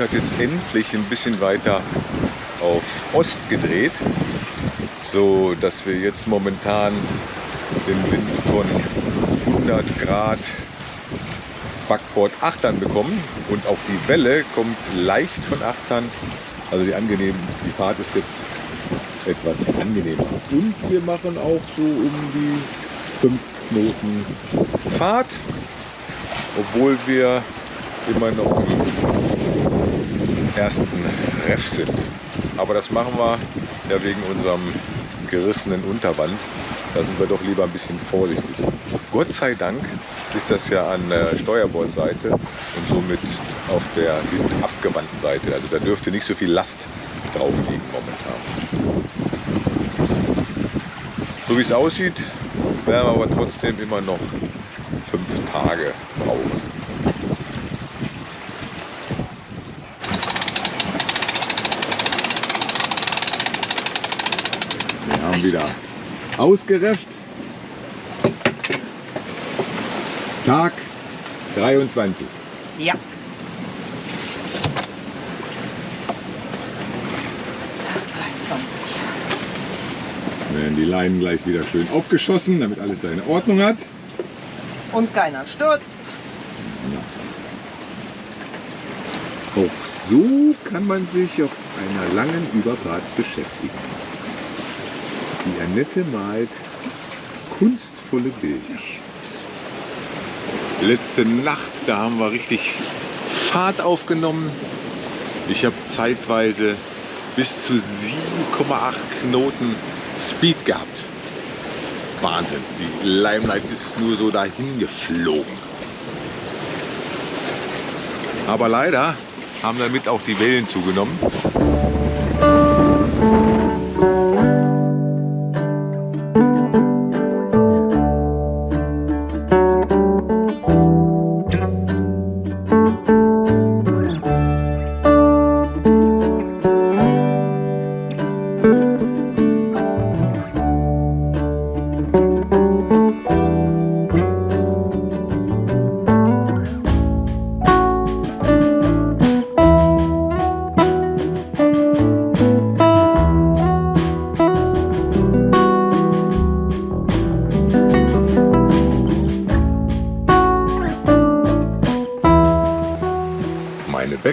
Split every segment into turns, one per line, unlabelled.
hat jetzt endlich ein bisschen weiter auf Ost gedreht, so dass wir jetzt momentan den Wind von 100 Grad Backbord Achtern bekommen und auch die Welle kommt leicht von Achtern. Also die, angenehm, die Fahrt ist jetzt etwas angenehmer. Und wir machen auch so um die 5 Knoten Fahrt, obwohl wir immer noch im ersten Ref sind. Aber das machen wir ja wegen unserem gerissenen Unterband. Da sind wir doch lieber ein bisschen vorsichtig. Gott sei Dank ist das ja an der Steuerbordseite und somit auf der abgewandten Seite. Also da dürfte nicht so viel Last drauf liegen momentan. So wie es aussieht, werden wir aber trotzdem immer noch fünf Tage brauchen. Wir haben wieder ausgerefft. Tag 23.
Ja.
Werden die Leinen gleich wieder schön aufgeschossen, damit alles seine Ordnung hat.
Und keiner stürzt.
Auch so kann man sich auf einer langen Überfahrt beschäftigen. Die Annette malt kunstvolle Bilder. Letzte Nacht, da haben wir richtig Fahrt aufgenommen. Ich habe zeitweise bis zu 7,8 Knoten Speed gehabt. Wahnsinn. Die Limelight ist nur so dahin geflogen. Aber leider haben damit auch die Wellen zugenommen.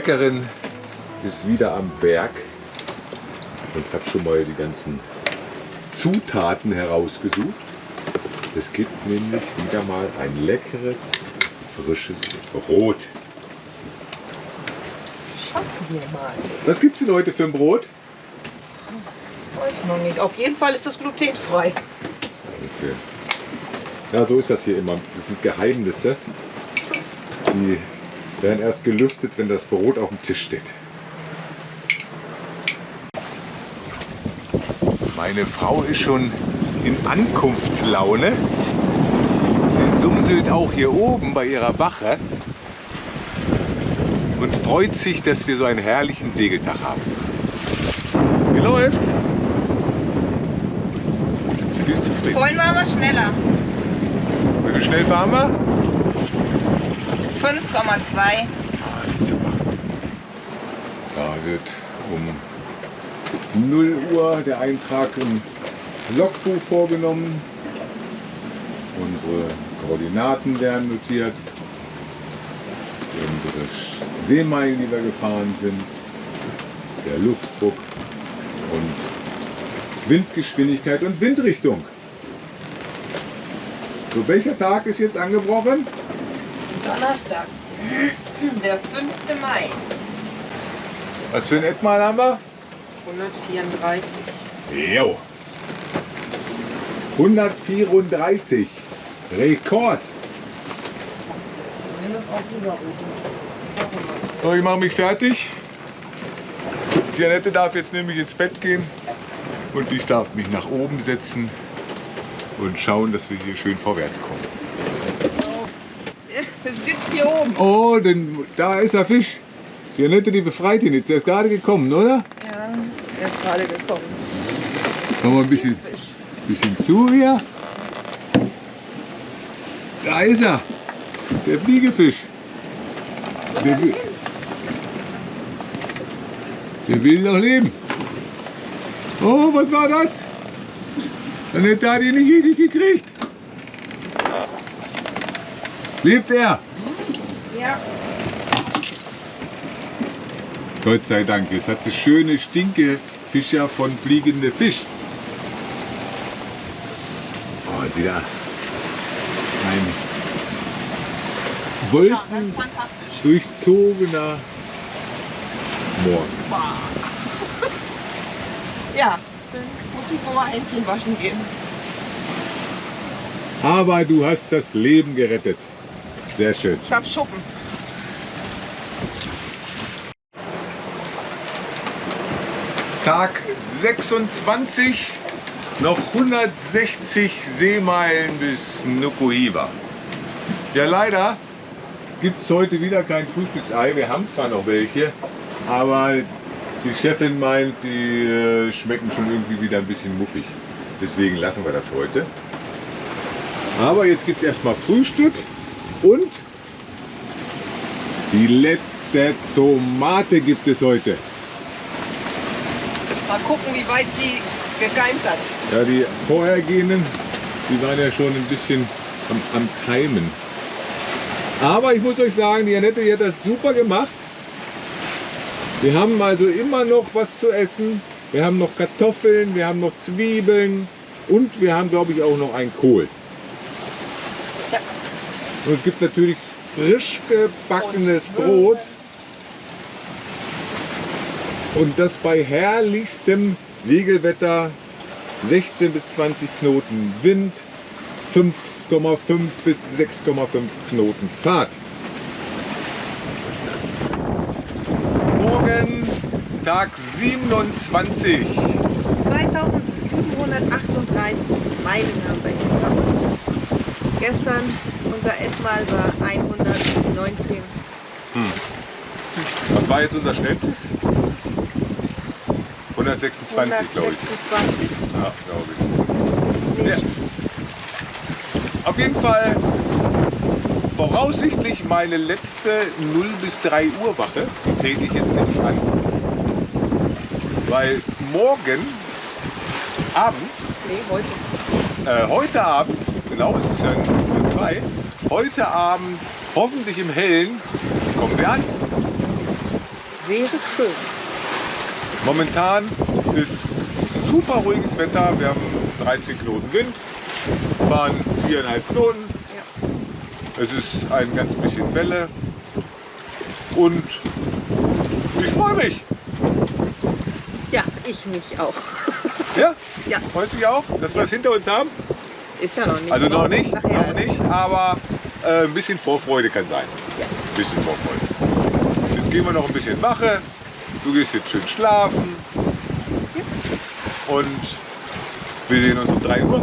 Bäckerin ist wieder am Werk und hat schon mal die ganzen Zutaten herausgesucht. Es gibt nämlich wieder mal ein leckeres, frisches Brot.
Schaffen wir mal.
Was gibt es denn heute für ein Brot?
Weiß ich noch nicht. Auf jeden Fall ist es glutenfrei.
Okay. Ja, so ist das hier immer. Das sind Geheimnisse. Die werden erst gelüftet, wenn das Brot auf dem Tisch steht. Meine Frau ist schon in Ankunftslaune. Sie sumselt auch hier oben bei ihrer Wache und freut sich, dass wir so einen herrlichen Segeltag haben. Wie läuft's? Sie ist zufrieden.
Vorhin waren wir schneller.
Wie viel schnell fahren wir?
5,2.
Ah, super. Da wird um 0 Uhr der Eintrag im Logbuch vorgenommen. Unsere Koordinaten werden notiert. Unsere Seemeilen, die wir gefahren sind. Der Luftdruck und Windgeschwindigkeit und Windrichtung. So, welcher Tag ist jetzt angebrochen?
Donnerstag. Der 5. Mai.
Was für ein Etmal haben wir?
134.
Jo. 134. Rekord. So, ich mache mich fertig. Die Annette darf jetzt nämlich ins Bett gehen und ich darf mich nach oben setzen und schauen, dass wir hier schön vorwärts kommen.
Hier oben.
Oh, denn da ist der Fisch. Die Annette, die befreit ihn jetzt. Der ist gerade gekommen, oder?
Ja. Er ist gerade gekommen.
Komm mal ein bisschen, bisschen zu hier. Da ist er. Der Fliegefisch. Der will, der will noch leben. Oh, was war das? Annette hat ihn nicht richtig gekriegt. Lebt er?
Ja.
Gott sei Dank, jetzt hat sie schöne Stinkefischer von fliegende Fisch. Oh, wieder ein
fantastisch.
wolkendurchzogener Morgen.
Ja, dann muss ich wohl mal Entchen waschen gehen.
Aber du hast das Leben gerettet. Sehr schön.
Ich hab Schuppen.
Tag 26, noch 160 Seemeilen bis Nukuhiva. Ja, leider gibt es heute wieder kein Frühstücksei. Wir haben zwar noch welche, aber die Chefin meint, die äh, schmecken schon irgendwie wieder ein bisschen muffig. Deswegen lassen wir das heute. Aber jetzt gibt es erstmal Frühstück und die letzte Tomate gibt es heute.
Mal gucken, wie weit sie gekeimt hat.
Ja, die vorhergehenden, die waren ja schon ein bisschen am, am Keimen. Aber ich muss euch sagen, die Annette die hat das super gemacht. Wir haben also immer noch was zu essen. Wir haben noch Kartoffeln, wir haben noch Zwiebeln und wir haben, glaube ich, auch noch einen Kohl.
Ja.
Und es gibt natürlich frisch gebackenes Brot. Und das bei herrlichstem Segelwetter 16 bis 20 Knoten Wind, 5,5 bis 6,5 Knoten Fahrt. Morgen Tag 27.
2738 Meilen haben wir hinter uns. Gestern unser Endmal war 119.
Was war jetzt unser schnellstes? 126, glaube ich.
126.
Ja, glaube ich. Ja. Auf jeden Fall voraussichtlich meine letzte 0 bis 3 Uhr Wache. Die trete ich jetzt nämlich an. Weil morgen Abend,
nee, heute.
äh, heute Abend, genau, es ist ja nur zwei, heute Abend, hoffentlich im Hellen, kommen wir an.
Wäre schön.
Momentan ist super ruhiges Wetter. Wir haben 13 Knoten Wind, fahren 4,5 Knoten.
Ja.
Es ist ein ganz bisschen Welle und ich freue mich.
Ja, ich mich auch.
Ja?
Ja.
Freust du dich auch, dass wir es hinter uns haben?
Ist ja noch nicht.
Also noch nicht,
Nachher
noch nicht, aber äh, ein bisschen Vorfreude kann sein.
Ja.
Ein bisschen Vorfreude. Jetzt gehen wir noch ein bisschen Wache. Du gehst jetzt schön schlafen. Und wir sehen uns um 3 Uhr.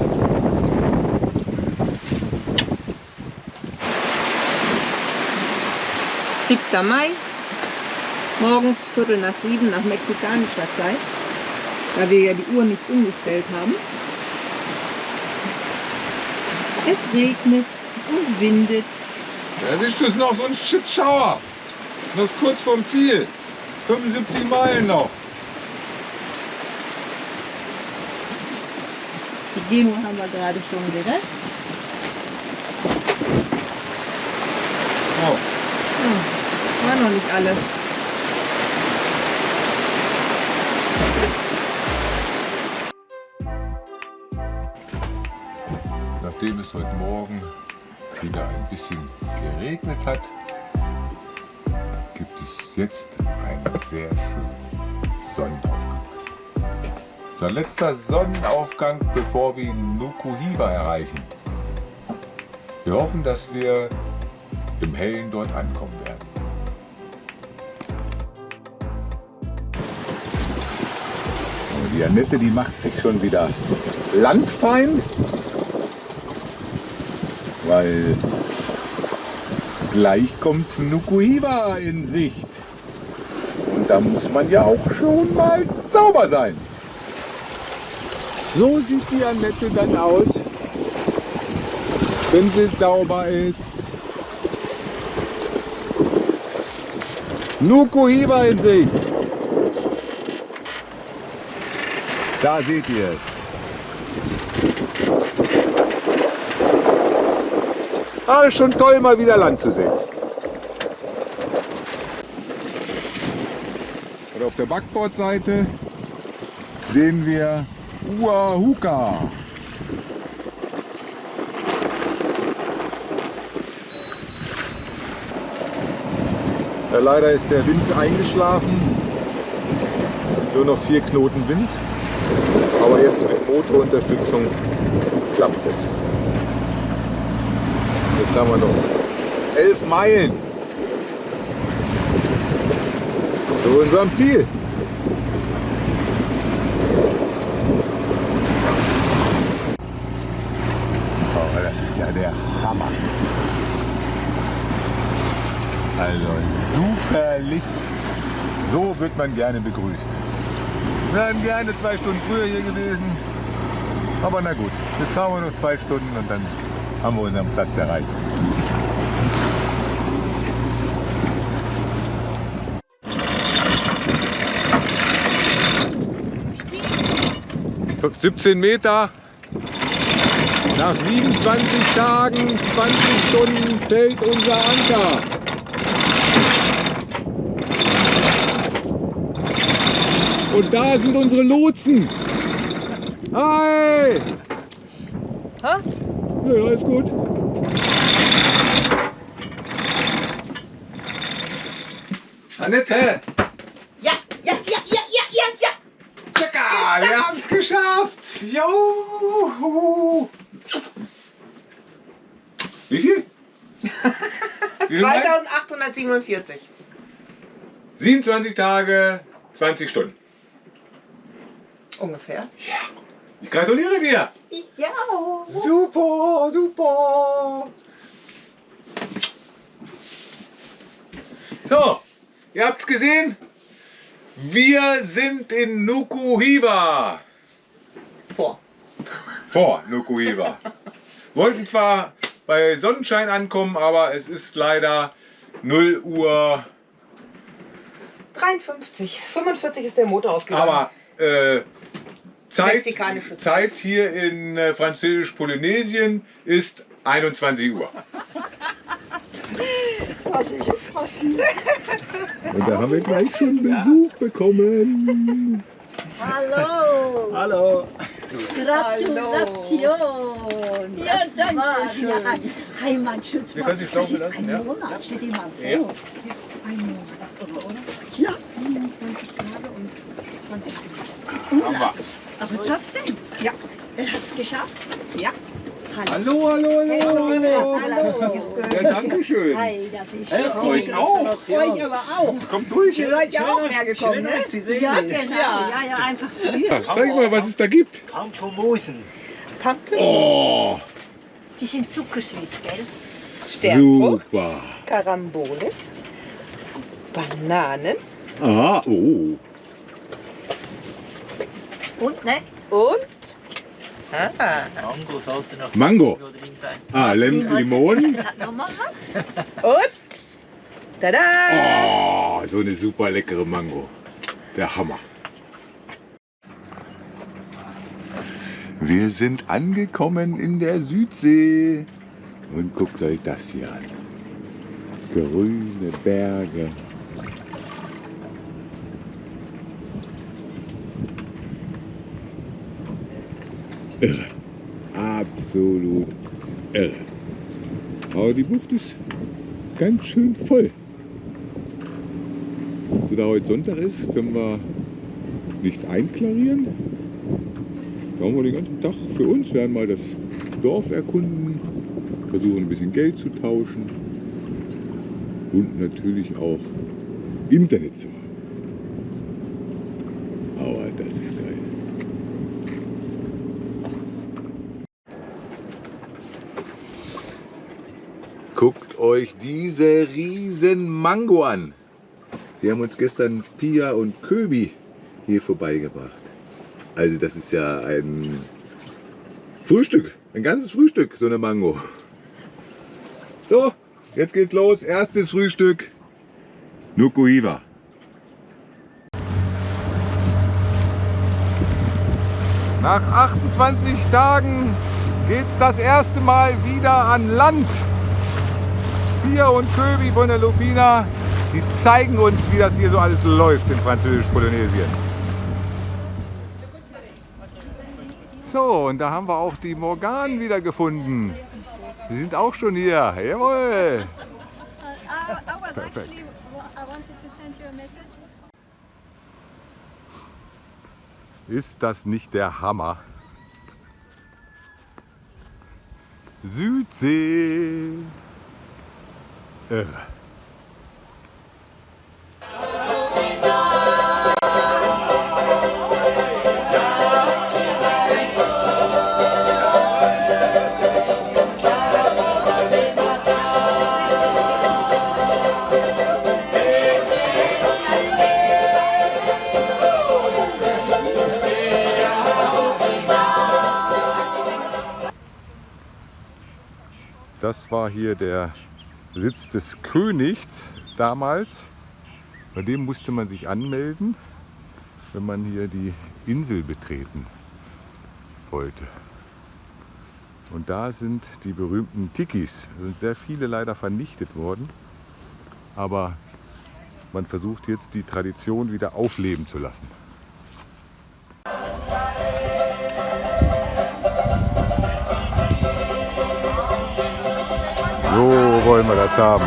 7. Mai. Morgens Viertel nach sieben nach mexikanischer Zeit. Da wir ja die Uhr nicht umgestellt haben. Es regnet und windet.
Erwischt es noch so ein Shitschauer. Das ist kurz vorm Ziel. 75 Meilen noch.
Die Demo haben wir gerade schon gerettet.
Oh.
Oh, war noch nicht alles.
Nachdem es heute Morgen wieder ein bisschen geregnet hat, gibt es jetzt einen sehr schönen Sonnenaufgang. Unser letzter Sonnenaufgang, bevor wir Nukuhiva erreichen. Wir hoffen, dass wir im Hellen dort ankommen werden. Die Annette, die macht sich schon wieder landfein weil gleich kommt Nukuhiva in Sicht. Und da muss man ja auch schon mal sauber sein. So sieht die Annette dann aus, wenn sie sauber ist. Nukuhiba in Sicht. Da seht ihr es. Ist schon toll, mal wieder Land zu sehen. Und auf der Backbordseite sehen wir Uahuka. Ja, leider ist der Wind eingeschlafen. Nur noch vier Knoten Wind. Aber jetzt mit Motorunterstützung klappt es. Jetzt haben wir noch elf Meilen zu unserem Ziel. Oh, das ist ja der Hammer. Also super Licht. So wird man gerne begrüßt. Wir wären gerne zwei Stunden früher hier gewesen. Aber na gut, jetzt fahren wir noch zwei Stunden und dann haben wir unseren Platz erreicht. ...17 Meter, nach 27 Tagen, 20 Stunden fällt unser Anker. Und da sind unsere Lotsen. Hi! Ja, alles gut. Annette!
Ja, ja, ja, ja, ja, ja, ja.
Tschakka, wir haben es geschafft! Juhu! Wie viel? Wie viel Meilen?
2847.
27 Tage, 20 Stunden.
Ungefähr.
Ich gratuliere dir!
Ich ja.
Super, super! So, ihr habt's gesehen. Wir sind in Nukuhiva.
Vor.
Vor Nukuhiva. Wollten zwar bei Sonnenschein ankommen, aber es ist leider 0 Uhr.
53. 45 ist der Motor ausgegangen.
Aber äh, Zeit,
Mexikanische
Zeit hier in äh, Französisch-Polynesien ist 21 Uhr.
Was ist jetzt passiert?
Und da haben wir gleich schon Besuch bekommen.
Hallo!
Hallo.
Gratulation!
Ja,
Das
danke
war
schön.
ja Heimatschutz.
Wir können Sie
ist
lassen,
ein
ja?
Monat, steht immer vor.
Ja.
Ein Monat oder?
Ja.
27 Tage und 20 Stunden.
Haben wir.
Aber trotzdem,
Ja.
er hat es geschafft.
Ja.
Hallo, hallo, hallo, hallo.
Hallo.
Ja, danke schön.
Hi, das ist schön.
euch auch.
Euch aber auch.
Kommt durch.
Ihr seid ja auch mehr gekommen, ne?
Ja, genau.
Ja.
Ja, ja, einfach.
Ja, zeig mal, was es da gibt.
Pampomosen.
Pampe,
Oh,
Die sind zuckersüß, gell?
Sternfrucht,
super.
Karambole, Bananen
Ah, oh.
Und, ne?
und ah,
Mango sollte noch
Mango.
Drin sein.
Ah, Lem Limon.
Es hat noch mal was.
und tada!
Oh, so eine super leckere Mango. Der Hammer. Wir sind angekommen in der Südsee. Und guckt euch das hier an. Grüne Berge. Irre. Absolut irre. Aber die Bucht ist ganz schön voll. So, da heute Sonntag ist, können wir nicht einklarieren. Da haben wir den ganzen Tag für uns, werden mal das Dorf erkunden, versuchen ein bisschen Geld zu tauschen und natürlich auch Internet zu haben. Aber das ist geil. Guckt euch diese riesen Mango an. Die haben uns gestern Pia und Köbi hier vorbeigebracht. Also das ist ja ein Frühstück, ein ganzes Frühstück, so eine Mango. So, jetzt geht's los. Erstes Frühstück. Nukuhiva. Nach 28 Tagen geht's das erste Mal wieder an Land. Pia und Köbi von der Lupina, die zeigen uns, wie das hier so alles läuft in Französisch-Polynesien. So, und da haben wir auch die Morgan wieder gefunden. Die sind auch schon hier. Jawohl.
Message.
Ist das nicht der Hammer? Südsee. Irre. Das war hier der Sitz des Königs damals. Bei dem musste man sich anmelden, wenn man hier die Insel betreten wollte. Und da sind die berühmten Tikis. Es sind sehr viele leider vernichtet worden. Aber man versucht jetzt die Tradition wieder aufleben zu lassen. So wollen wir das haben.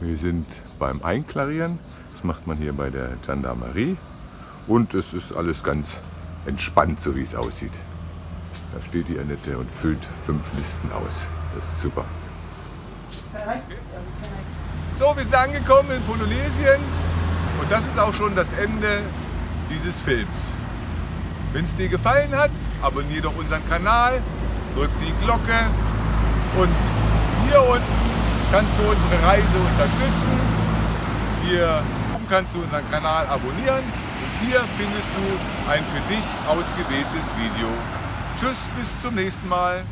Wir sind beim Einklarieren. Das macht man hier bei der Gendarmerie. Und es ist alles ganz entspannt, so wie es aussieht. Da steht die Annette und füllt fünf Listen aus. Das ist super. So, wir sind angekommen in Polynesien und das ist auch schon das Ende dieses Films. Wenn es dir gefallen hat, abonniere doch unseren Kanal, drück die Glocke und hier unten kannst du unsere Reise unterstützen. Hier oben kannst du unseren Kanal abonnieren und hier findest du ein für dich ausgewähltes Video. Tschüss, bis zum nächsten Mal.